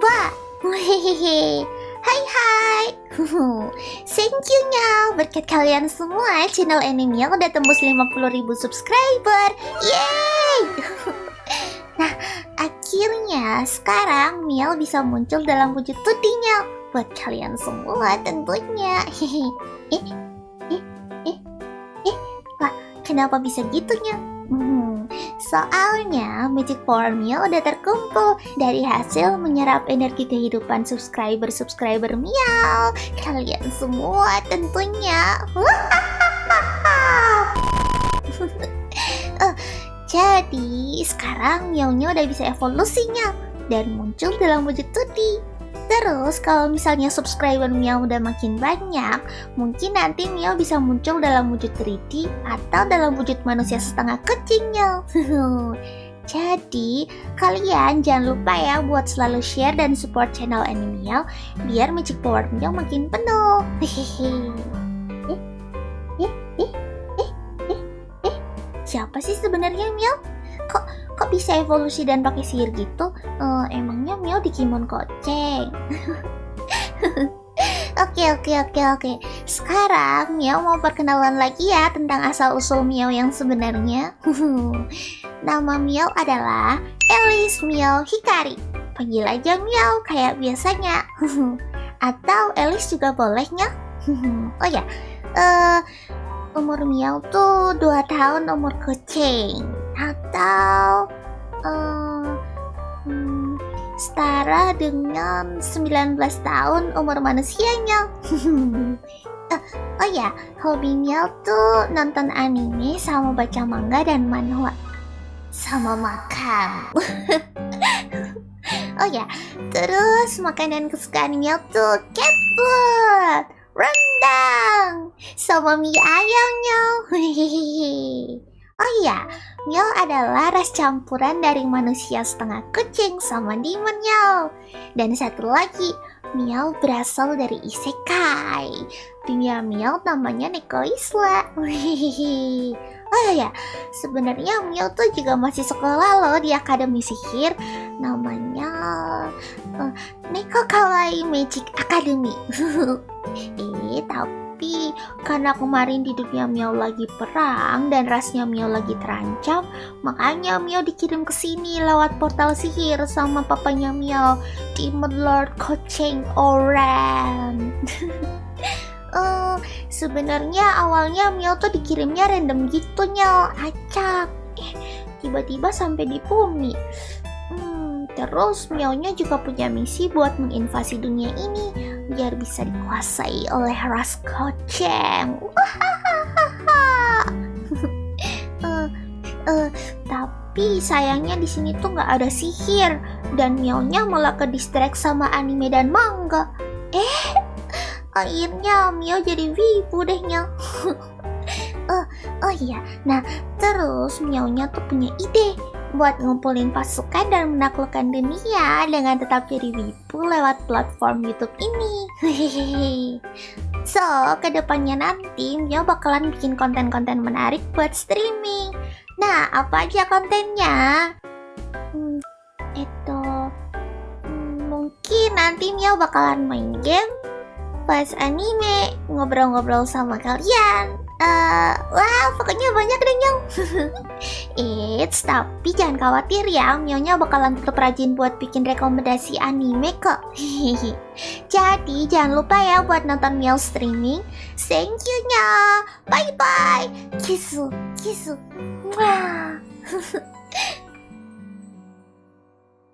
Wah, hehehe. Hai hai. Thank you nya berkat kalian semua channel anime udah tembus 50.000 subscriber. Yeay! nah, akhirnya sekarang Miel bisa muncul dalam wujud tutinya buat kalian semua tentunya. Hehe. eh, eh, eh, eh, wah, kenapa bisa gitunya? Hmm, soalnya Magic Meal udah terkumpul dari hasil menyerap energi kehidupan subscriber-subscriber Miao. Kalian semua tentunya. uh, jadi sekarang Miao-nya udah bisa evolusinya dan muncul dalam wujud Tudi. Terus kalau misalnya subscriber Miao udah makin banyak, mungkin nanti Miao bisa muncul dalam wujud 3D atau dalam wujud manusia setengah kecilnya. Jadi, kalian jangan lupa ya buat selalu share dan support channel Anime Miao biar Magic Power Miao makin penuh. Hehehe. Eh, eh, eh, eh, eh, eh. Siapa sih sebenarnya Miao? Bisa evolusi dan pakai sihir gitu? Uh, emangnya Mio Digimon koceng? Oke oke oke oke. Sekarang Mio mau perkenalan lagi ya tentang asal usul Mio yang sebenarnya. Nama Mio adalah Elis Mio Hikari. Panggil aja Mio kayak biasanya. Atau Elis juga bolehnya. oh ya, uh, umur Mio tuh 2 tahun umur kucing atau uh, setara dengan 19 tahun umur manusianya. uh, oh ya, hobinya tuh nonton anime sama baca manga dan manhwa. Sama makan. oh ya, terus makanan kesukaannya tuh cat food, rendang, sama mie ayamnya. Oh iya, Mio adalah ras campuran dari manusia setengah kucing sama demon Mio. Dan satu lagi, Mio berasal dari isekai. Dunia Mio namanya Neko Isla. Oh iya, sebenarnya Mio tuh juga masih sekolah loh di Akademi Sihir. Namanya uh, Neko Kawaii Magic Academy. eh, tapi tapi karena kemarin di dunia Miao lagi perang dan rasnya Miao lagi terancam, makanya Miao dikirim ke sini lewat portal sihir sama papanya Miao, Demon Lord Kocheng Oran. uh, sebenarnya awalnya Miao tuh dikirimnya random gitu nyal, acak. Eh, tiba-tiba sampai di bumi. Hmm, terus Miao-nya juga punya misi buat menginvasi dunia ini biar bisa dikuasai oleh ras koceng. uh, uh, tapi sayangnya di sini tuh nggak ada sihir dan Mionya malah ke distract sama anime dan manga. Eh, akhirnya Mio jadi wibu dehnya. uh, oh iya, nah terus Mionya tuh punya ide buat ngumpulin pasukan dan menaklukkan dunia dengan tetap jadi wibu lewat platform YouTube ini. so, ke depannya nanti Mio bakalan bikin konten-konten menarik buat streaming. Nah, apa aja kontennya? Hmm, itu hmm, mungkin nanti Mio bakalan main game, pas anime, ngobrol-ngobrol sama kalian, Uh, wah, pokoknya banyak deh, Nyong. Eits, tapi jangan khawatir ya, Mionya bakalan tetap rajin buat bikin rekomendasi anime kok. Jadi, jangan lupa ya buat nonton Mio streaming. Thank you, nya. Bye-bye. Kisu, kisu. Wah.